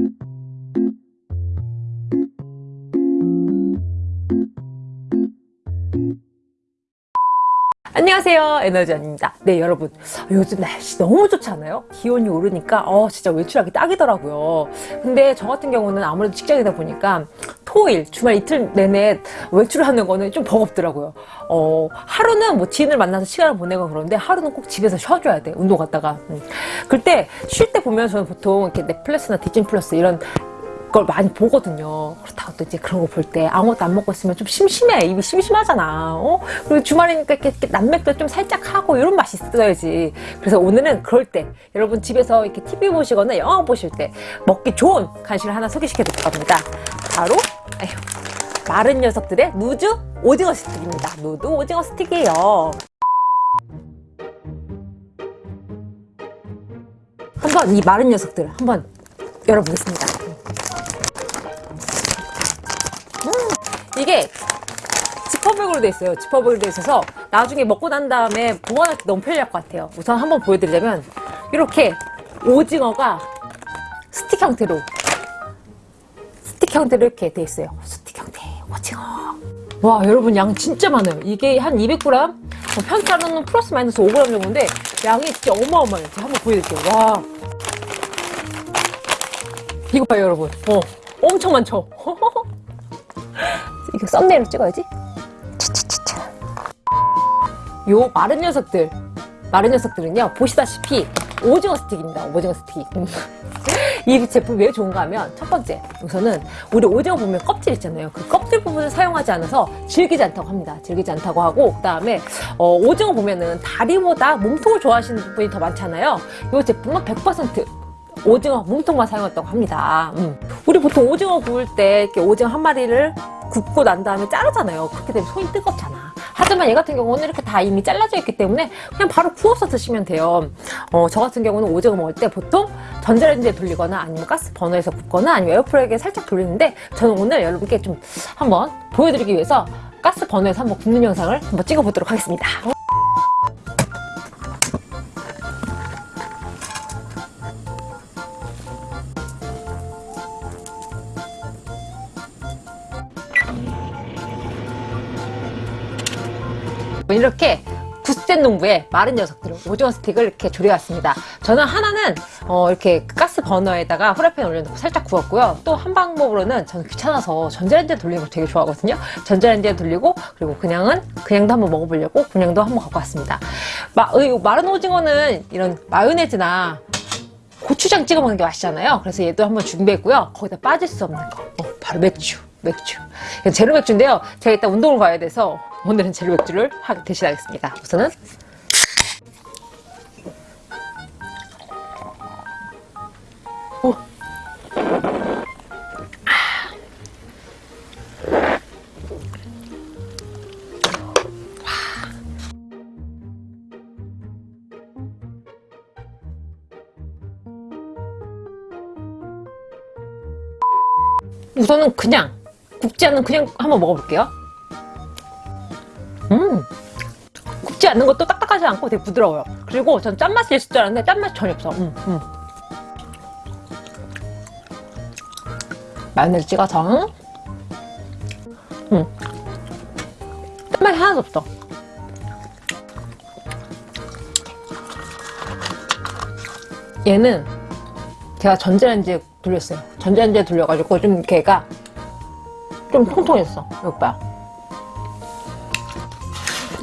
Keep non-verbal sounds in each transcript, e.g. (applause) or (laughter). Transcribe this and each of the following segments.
Thank you. 안녕하세요 에너지원입니다. 네 여러분. 요즘 날씨 너무 좋지 않아요? 기온이 오르니까 어 진짜 외출하기 딱이더라고요. 근데 저 같은 경우는 아무래도 직장이다 보니까 토일 주말 이틀 내내 외출을 하는 거는 좀 버겁더라고요. 어 하루는 뭐 지인을 만나서 시간을 보내고 그러는데 하루는 꼭 집에서 쉬어줘야 돼 운동 갔다가. 음. 그때 쉴 때 보면 저는 보통 이렇게 넷플릭스나 디즈니 플러스 이런 걸 많이 보거든요. 그렇다고 또 이제 그런 거 볼 때 아무것도 안 먹고 있으면 좀 심심해. 입이 심심하잖아. 어? 그리고 주말이니까 이렇게, 이렇게 낮맥도 좀 살짝 하고 이런 맛이 있어야지. 그래서 오늘은 그럴 때 여러분 집에서 이렇게 TV 보시거나 영화 보실 때 먹기 좋은 간식을 하나 소개시켜 드릴 겁니다. 바로 에휴, 마른 녀석들의 누드 오징어 스틱입니다. 누드 오징어 스틱이에요. 한번 이 마른 녀석들 한번 열어보겠습니다. 이게 지퍼백으로 돼 있어요. 지퍼백으로 돼 있어서 나중에 먹고 난 다음에 보관할 때 너무 편리할 것 같아요. 우선 한번 보여드리자면 이렇게 오징어가 스틱 형태로 스틱 형태로 이렇게 돼 있어요. 스틱 형태 오징어. 와 여러분 양 진짜 많아요. 이게 한 200g 편차로는 플러스 마이너스 5g 정도인데 양이 진짜 어마어마해요. 제가 한번 보여드릴게요. 와 이거 봐요 여러분. 어 엄청 많죠? (laughs) 이거 썸네일로 찍어야지. 차차차차. 요 마른 녀석들, 마른 녀석들은요, 보시다시피 오징어 스틱입니다. 오징어 스틱. (laughs) 이 제품이 왜 좋은가 하면 첫 번째 우선은 우리 오징어 보면 껍질 있잖아요 그 껍질 부분을 사용하지 않아서 질기지 않다고 합니다 질기지 않다고 하고 그 다음에 어, 오징어 보면은 다리보다 몸통을 좋아하시는 분이 더 많잖아요 이 제품은 100% 오징어 몸통만 사용했다고 합니다 음. 우리 보통 오징어 구울 때 이렇게 오징어 한 마리를 굽고 난 다음에 자르잖아요. 그렇게 되면 손이 뜨겁잖아. 하지만 얘 같은 경우는 이렇게 다 이미 잘라져 있기 때문에 그냥 바로 구워서 드시면 돼요. 어, 저 같은 경우는 오징어 먹을 때 보통 전자레인지에 돌리거나 아니면 가스 버너에서 굽거나 아니면 에어프라이기에 살짝 돌리는데 저는 오늘 여러분께 좀 한번 보여드리기 위해서 가스 버너에서 한번 굽는 영상을 한번 찍어보도록 하겠습니다. 이렇게 부스젠 농부의 마른 녀석들을 오징어 스틱을 이렇게 조려왔습니다. 저는 하나는 어 이렇게 가스 버너에다가 후라이팬 올려놓고 살짝 구웠고요. 또 한 방법으로는 저는 귀찮아서 전자레인지에 돌리는 걸 되게 좋아하거든요. 전자레인지에 돌리고 그리고 그냥은 그냥도 한번 먹어보려고 그냥도 한번 갖고 왔습니다. 마, 마른 오징어는 이런 마요네즈나 고추장 찍어 먹는 게 맛있잖아요. 그래서 얘도 한번 준비했고요. 거기다 빠질 수 없는 거 어, 바로 맥주. 맥주. 제로 맥주인데요. 제가 이따 운동을 가야 돼서 오늘은 제로 맥주를 대신하겠습니다. 우선은 오. 우선은 그냥 굽지 않는 그냥 한번 먹어볼게요. 음. 굽지 않는 것도 딱딱하지 않고 되게 부드러워요. 그리고 전 짠맛이 있을 줄 알았는데 짠맛이 전혀 없어. 음, 음. 마요네즈 찍어서. 음. 짠맛이 하나도 없어. 얘는 제가 전자레인지에 돌렸어요. 전자레인지에 돌려가지고 좀 걔가 좀 통통했어 봐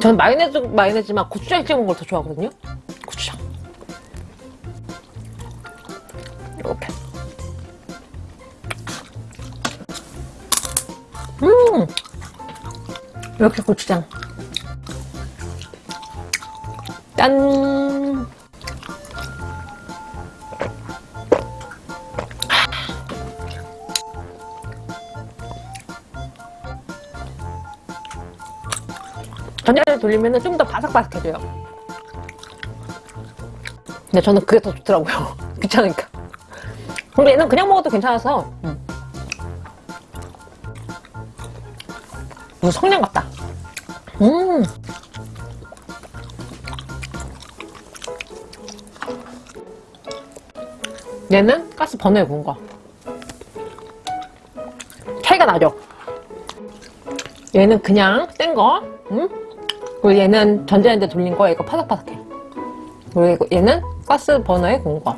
저는 마요네즈, 마요네즈만 고추장 찍은 걸더 좋아하거든요. 고추장. 이렇게. 음! 이렇게 고추장. 짠 전자레인지 돌리면 좀 더 바삭바삭해져요 근데 저는 그게 더 좋더라고요 (laughs) 귀찮으니까 근데 얘는 그냥 먹어도 괜찮아서 음. 성냥 같다 음 얘는 가스 버너에 구운 거 나죠? 얘는 그냥 센 거, 음? 그리고 얘는 전자레인지 돌린 거, 이거 파삭파삭해. 그리고 얘는 가스 버너에 구운 거.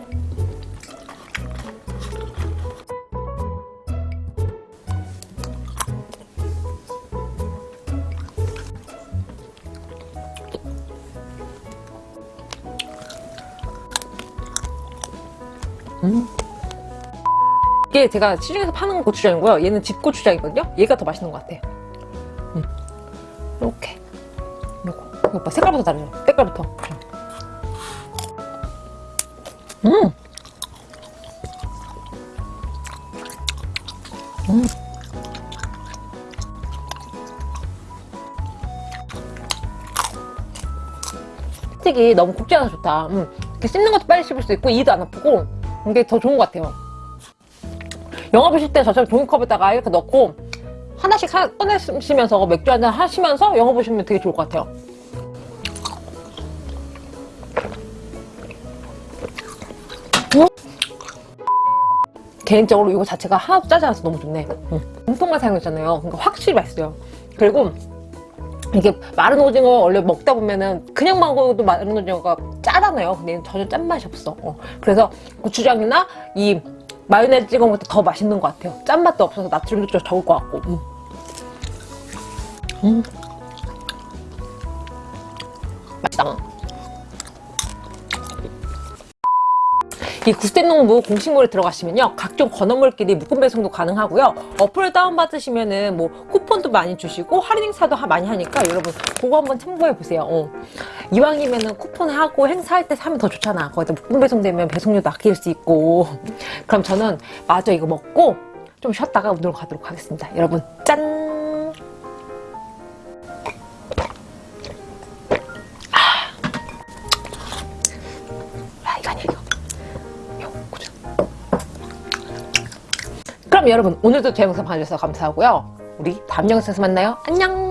이게 제가 시중에서 파는 고추장이고요. 얘는 집 고추장이거든요. 얘가 더 맛있는 것 같아요. 음. 이렇게. 이거 봐. 색깔부터 다르죠? 색깔부터. 음. 음. 스틱이 너무 굽지 않아서 좋다. 음. 이렇게 씹는 것도 빨리 씹을 수 있고 이도 안 아프고 이게 더 좋은 것 같아요. 영화 보실 때 저처럼 종이컵에다가 이렇게 넣고 하나씩 하- 꺼내시면서 맥주 한잔 하시면서 영화 보시면 되게 좋을 것 같아요. 개인적으로 이거 자체가 하나도 짜지 않아서 너무 좋네. 음. 공통만 사용했잖아요. 그러니까 확실히 맛있어요. 그리고 이게 마른 오징어 원래 먹다 보면은 그냥 먹어도 마른 오징어가 짜잖아요. 근데 전혀 짠맛이 없어. 어. 그래서 고추장이나 이 마요네즈 찍어 먹을 때 더 맛있는 것 같아요. 짠맛도 없어서 나트륨도 좀 적을 것 같고. 음. 음. 맛있다. 이 구스텐농부 공식몰에 들어가시면요 각종 건어물끼리 묶음 배송도 가능하고요. 어플을 다운받으시면은 뭐 쿠폰도 많이 주시고 할인 행사도 하- 많이 하니까 여러분 그거 한번 참고해 보세요. 어. 이왕이면은 쿠폰 하고 행사할 때 사면 더 좋잖아. 거기다 묶음 배송되면 배송료도 아낄 수 있고. 그럼 저는 마저 이거 먹고 좀 쉬었다가 운동 가도록 하겠습니다. 여러분 그럼 여러분 오늘도 제 영상 봐주셔서 감사하고요. 우리 다음 영상에서 만나요. 안녕.